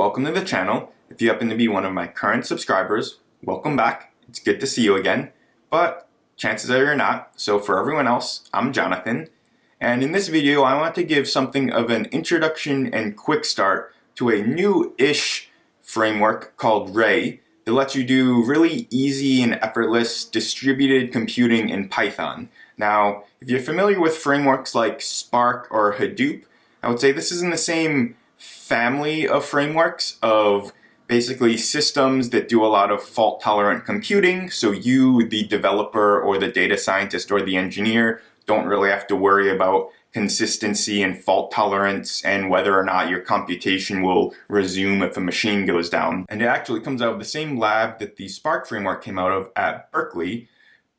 welcome to the channel. If you happen to be one of my current subscribers, welcome back. It's good to see you again, but chances are you're not. So for everyone else, I'm Jonathan, and in this video I want to give something of an introduction and quick start to a new-ish framework called Ray that lets you do really easy and effortless distributed computing in Python. Now, if you're familiar with frameworks like Spark or Hadoop, I would say this is in the same family of frameworks of basically systems that do a lot of fault tolerant computing. So you, the developer or the data scientist or the engineer, don't really have to worry about consistency and fault tolerance and whether or not your computation will resume if a machine goes down. And it actually comes out of the same lab that the Spark framework came out of at Berkeley,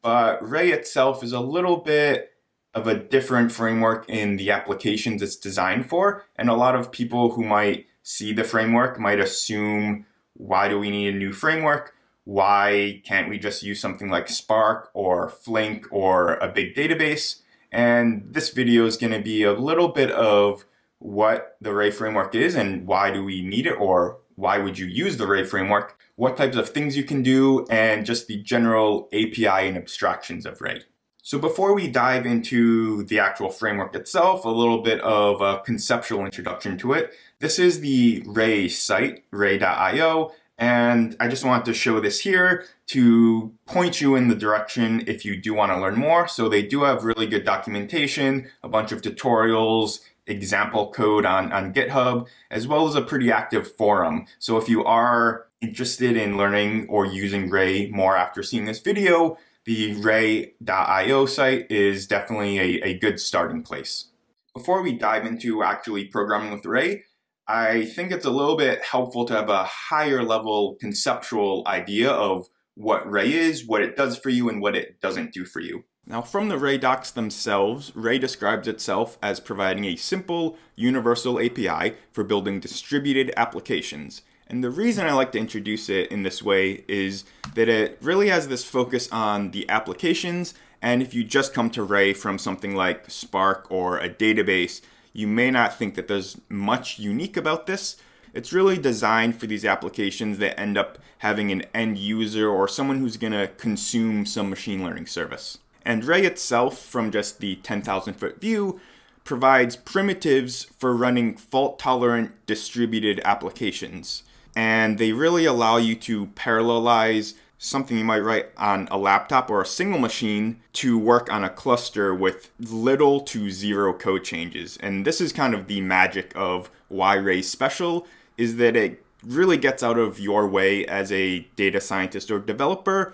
but Ray itself is a little bit of a different framework in the applications it's designed for. And a lot of people who might see the framework might assume, why do we need a new framework? Why can't we just use something like Spark or Flink or a big database? And this video is going to be a little bit of what the Ray framework is and why do we need it or why would you use the Ray framework, what types of things you can do, and just the general API and abstractions of Ray. So before we dive into the actual framework itself, a little bit of a conceptual introduction to it. This is the Ray site, ray.io, and I just wanted to show this here to point you in the direction if you do want to learn more. So they do have really good documentation, a bunch of tutorials, example code on, on GitHub, as well as a pretty active forum. So if you are interested in learning or using Ray more after seeing this video, the ray.io site is definitely a, a good starting place. Before we dive into actually programming with Ray, I think it's a little bit helpful to have a higher level conceptual idea of what Ray is, what it does for you, and what it doesn't do for you. Now from the Ray docs themselves, Ray describes itself as providing a simple, universal API for building distributed applications. And the reason I like to introduce it in this way is that it really has this focus on the applications. And if you just come to Ray from something like Spark or a database, you may not think that there's much unique about this. It's really designed for these applications that end up having an end user or someone who's going to consume some machine learning service. And Ray itself, from just the 10,000 foot view, provides primitives for running fault tolerant distributed applications and they really allow you to parallelize something you might write on a laptop or a single machine to work on a cluster with little to zero code changes. And this is kind of the magic of why Ray's special is that it really gets out of your way as a data scientist or developer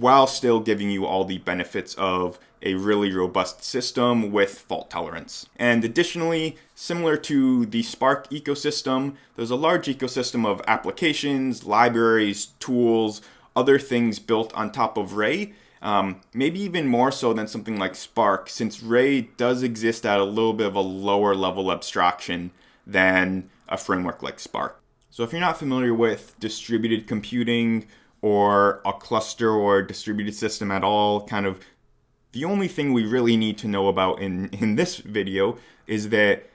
while still giving you all the benefits of a really robust system with fault tolerance. And additionally, similar to the Spark ecosystem, there's a large ecosystem of applications, libraries, tools, other things built on top of Ray, um, maybe even more so than something like Spark, since Ray does exist at a little bit of a lower level abstraction than a framework like Spark. So if you're not familiar with distributed computing or a cluster or distributed system at all, kind of the only thing we really need to know about in, in this video is that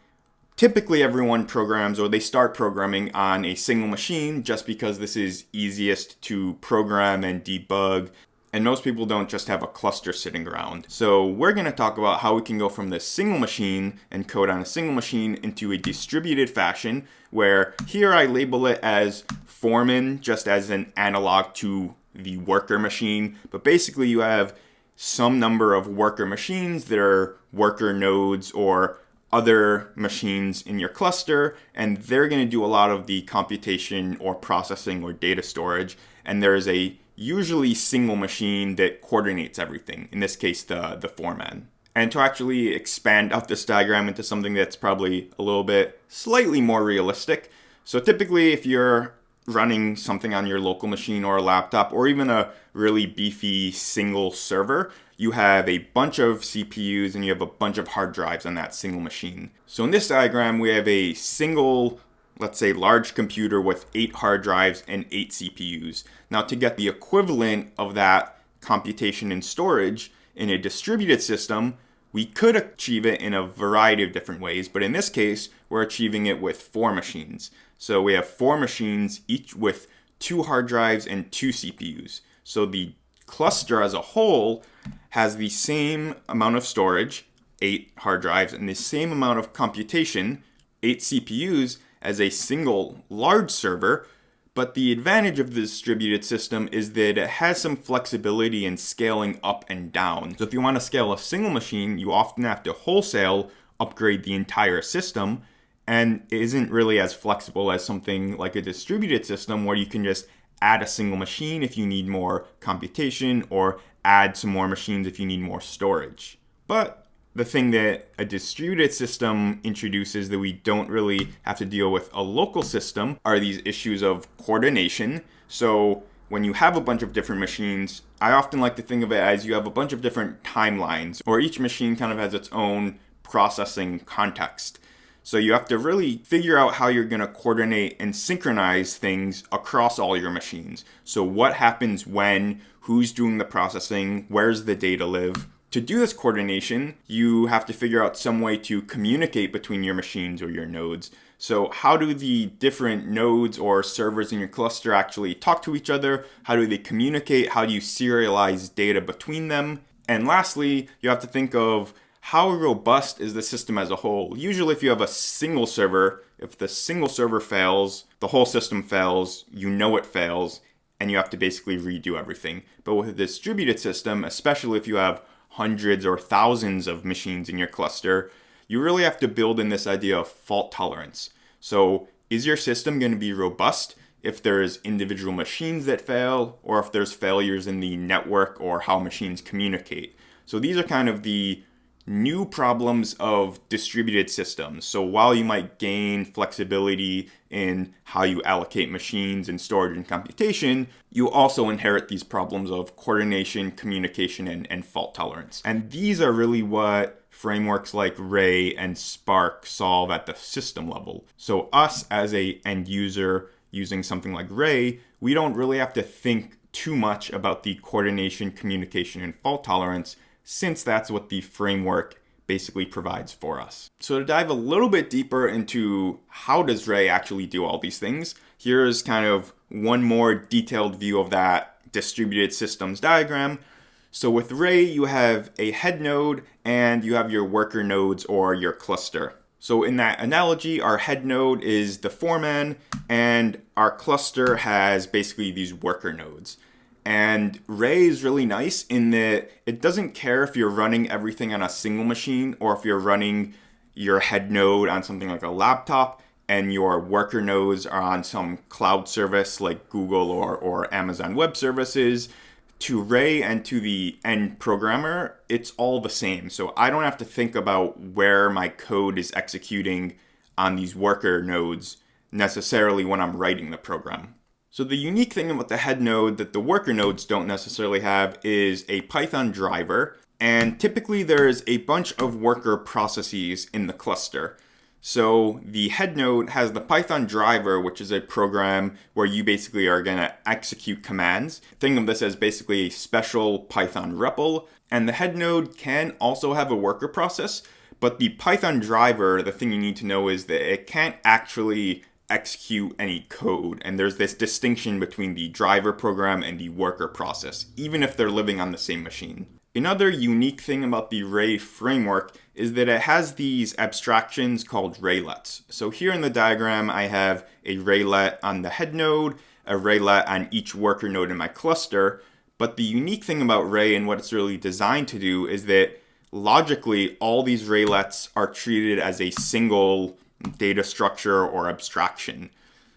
typically everyone programs or they start programming on a single machine just because this is easiest to program and debug and most people don't just have a cluster sitting around. So we're going to talk about how we can go from this single machine and code on a single machine into a distributed fashion where here I label it as Foreman just as an analog to the worker machine. But basically you have some number of worker machines that are worker nodes or other machines in your cluster, and they're going to do a lot of the computation or processing or data storage. And there's a usually single machine that coordinates everything, in this case, the, the foreman. And to actually expand out this diagram into something that's probably a little bit slightly more realistic. So typically, if you're running something on your local machine or a laptop or even a really beefy single server, you have a bunch of CPUs and you have a bunch of hard drives on that single machine. So in this diagram, we have a single, let's say large computer with eight hard drives and eight CPUs. Now to get the equivalent of that computation and storage in a distributed system, we could achieve it in a variety of different ways, but in this case, we're achieving it with four machines. So we have four machines, each with two hard drives and two CPUs. So the cluster as a whole has the same amount of storage, eight hard drives, and the same amount of computation, eight CPUs, as a single large server. But the advantage of the distributed system is that it has some flexibility in scaling up and down. So if you want to scale a single machine, you often have to wholesale upgrade the entire system and is isn't really as flexible as something like a distributed system where you can just add a single machine if you need more computation or add some more machines if you need more storage. But the thing that a distributed system introduces that we don't really have to deal with a local system are these issues of coordination. So when you have a bunch of different machines, I often like to think of it as you have a bunch of different timelines, or each machine kind of has its own processing context. So you have to really figure out how you're going to coordinate and synchronize things across all your machines. So what happens when, who's doing the processing, where's the data live. To do this coordination, you have to figure out some way to communicate between your machines or your nodes. So how do the different nodes or servers in your cluster actually talk to each other? How do they communicate? How do you serialize data between them? And lastly, you have to think of how robust is the system as a whole? Usually if you have a single server, if the single server fails, the whole system fails, you know it fails, and you have to basically redo everything. But with a distributed system, especially if you have hundreds or thousands of machines in your cluster, you really have to build in this idea of fault tolerance. So is your system going to be robust if there's individual machines that fail, or if there's failures in the network or how machines communicate? So these are kind of the new problems of distributed systems. So while you might gain flexibility in how you allocate machines and storage and computation, you also inherit these problems of coordination, communication, and, and fault tolerance. And these are really what frameworks like Ray and Spark solve at the system level. So us as a end user using something like Ray, we don't really have to think too much about the coordination, communication, and fault tolerance since that's what the framework basically provides for us. So to dive a little bit deeper into how does Ray actually do all these things, here's kind of one more detailed view of that distributed systems diagram. So with Ray, you have a head node and you have your worker nodes or your cluster. So in that analogy, our head node is the foreman and our cluster has basically these worker nodes. And Ray is really nice in that it doesn't care if you're running everything on a single machine or if you're running your head node on something like a laptop and your worker nodes are on some cloud service like Google or, or Amazon Web Services. To Ray and to the end programmer, it's all the same. So I don't have to think about where my code is executing on these worker nodes necessarily when I'm writing the program. So the unique thing about the head node that the worker nodes don't necessarily have is a Python driver. And typically there's a bunch of worker processes in the cluster. So the head node has the Python driver, which is a program where you basically are going to execute commands. Think of this as basically a special Python REPL. And the head node can also have a worker process, but the Python driver, the thing you need to know is that it can't actually execute any code. And there's this distinction between the driver program and the worker process, even if they're living on the same machine. Another unique thing about the Ray framework is that it has these abstractions called raylets. So here in the diagram, I have a raylet on the head node, a raylet on each worker node in my cluster. But the unique thing about Ray and what it's really designed to do is that logically, all these raylets are treated as a single data structure or abstraction.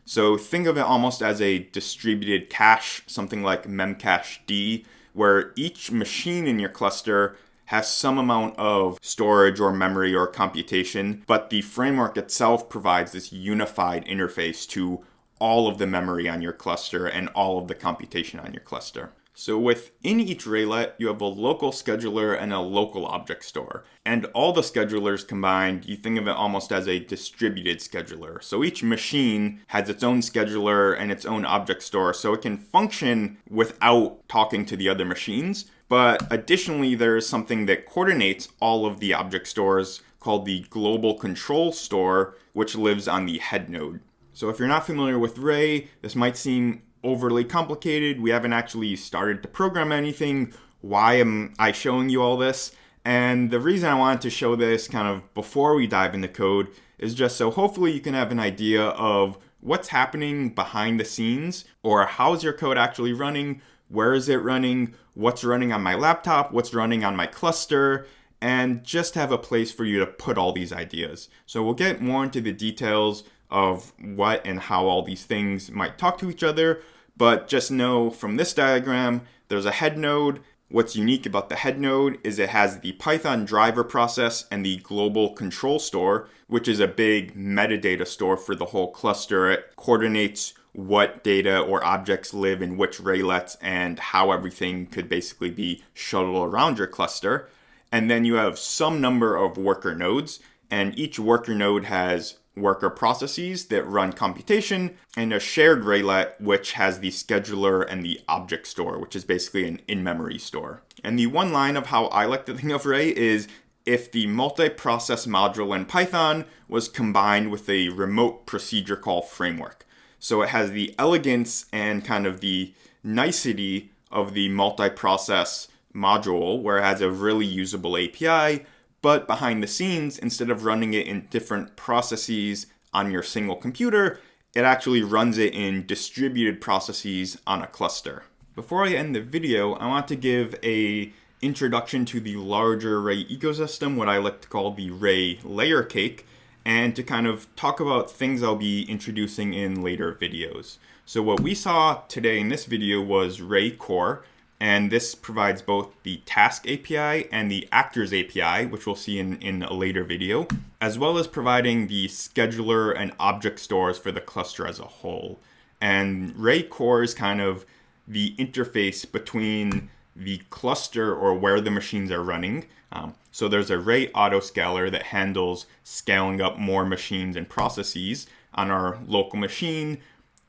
So think of it almost as a distributed cache, something like memcached, where each machine in your cluster has some amount of storage or memory or computation, but the framework itself provides this unified interface to all of the memory on your cluster and all of the computation on your cluster. So within each Raylet, you have a local scheduler and a local object store. And all the schedulers combined, you think of it almost as a distributed scheduler. So each machine has its own scheduler and its own object store, so it can function without talking to the other machines. But additionally, there is something that coordinates all of the object stores called the global control store, which lives on the head node. So if you're not familiar with Ray, this might seem overly complicated. We haven't actually started to program anything. Why am I showing you all this? And the reason I wanted to show this kind of before we dive into code is just so hopefully you can have an idea of what's happening behind the scenes or how's your code actually running, where is it running, what's running on my laptop, what's running on my cluster, and just have a place for you to put all these ideas. So we'll get more into the details of what and how all these things might talk to each other, but just know from this diagram, there's a head node, What's unique about the head node is it has the Python driver process and the global control store, which is a big metadata store for the whole cluster. It coordinates what data or objects live in which raylets and how everything could basically be shuttled around your cluster. And then you have some number of worker nodes, and each worker node has worker processes that run computation, and a shared raylet which has the scheduler and the object store, which is basically an in-memory store. And the one line of how I like to think of Ray is if the multi-process module in Python was combined with a remote procedure call framework. So it has the elegance and kind of the nicety of the multi-process module where it has a really usable API, but behind the scenes, instead of running it in different processes on your single computer, it actually runs it in distributed processes on a cluster. Before I end the video, I want to give a introduction to the larger Ray ecosystem, what I like to call the Ray layer cake, and to kind of talk about things I'll be introducing in later videos. So what we saw today in this video was Ray Core, and this provides both the task API and the actors API, which we'll see in, in a later video, as well as providing the scheduler and object stores for the cluster as a whole. And Ray Core is kind of the interface between the cluster or where the machines are running. Um, so there's a Ray autoscaler that handles scaling up more machines and processes on our local machine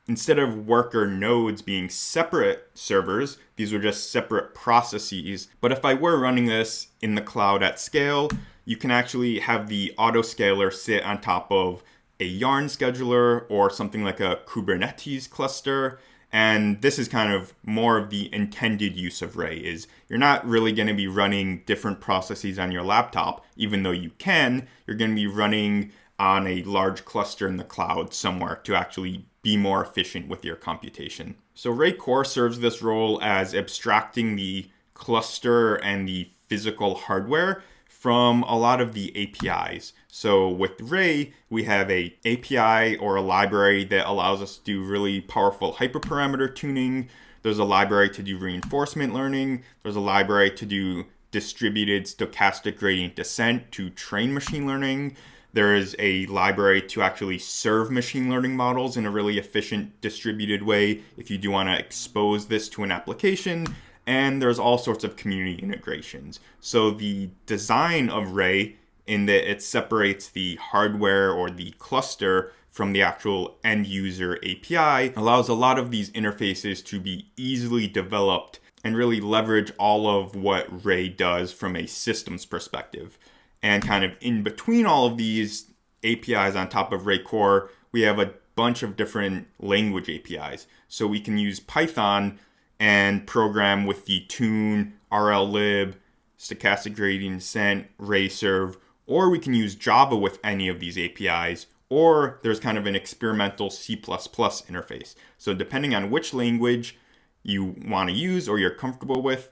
instead of worker nodes being separate servers, these were just separate processes. But if I were running this in the cloud at scale, you can actually have the autoscaler sit on top of a yarn scheduler or something like a Kubernetes cluster. And this is kind of more of the intended use of Ray is you're not really going to be running different processes on your laptop, even though you can, you're going to be running on a large cluster in the cloud somewhere to actually be more efficient with your computation. So Ray Core serves this role as abstracting the cluster and the physical hardware from a lot of the APIs. So with Ray, we have a API or a library that allows us to do really powerful hyperparameter tuning. There's a library to do reinforcement learning. There's a library to do distributed stochastic gradient descent to train machine learning. There is a library to actually serve machine learning models in a really efficient distributed way if you do want to expose this to an application. And there's all sorts of community integrations. So the design of Ray in that it separates the hardware or the cluster from the actual end user API allows a lot of these interfaces to be easily developed and really leverage all of what Ray does from a systems perspective. And kind of in between all of these APIs on top of Ray Core, we have a bunch of different language APIs. So we can use Python and program with the tune, RLlib, stochastic gradient descent, RayServe, or we can use Java with any of these APIs, or there's kind of an experimental C++ interface. So depending on which language you want to use or you're comfortable with,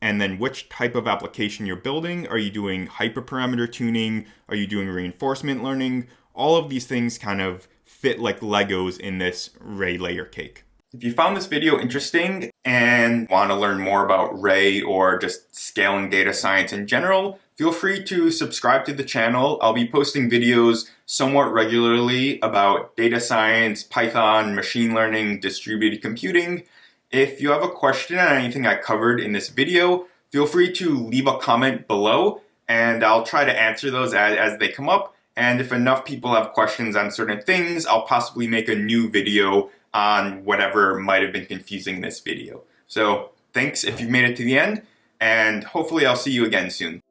and then which type of application you're building. Are you doing hyperparameter tuning? Are you doing reinforcement learning? All of these things kind of fit like Legos in this Ray layer cake. If you found this video interesting and want to learn more about Ray or just scaling data science in general, feel free to subscribe to the channel. I'll be posting videos somewhat regularly about data science, Python, machine learning, distributed computing, if you have a question on anything I covered in this video, feel free to leave a comment below and I'll try to answer those as, as they come up. And if enough people have questions on certain things, I'll possibly make a new video on whatever might have been confusing in this video. So thanks if you've made it to the end, and hopefully I'll see you again soon.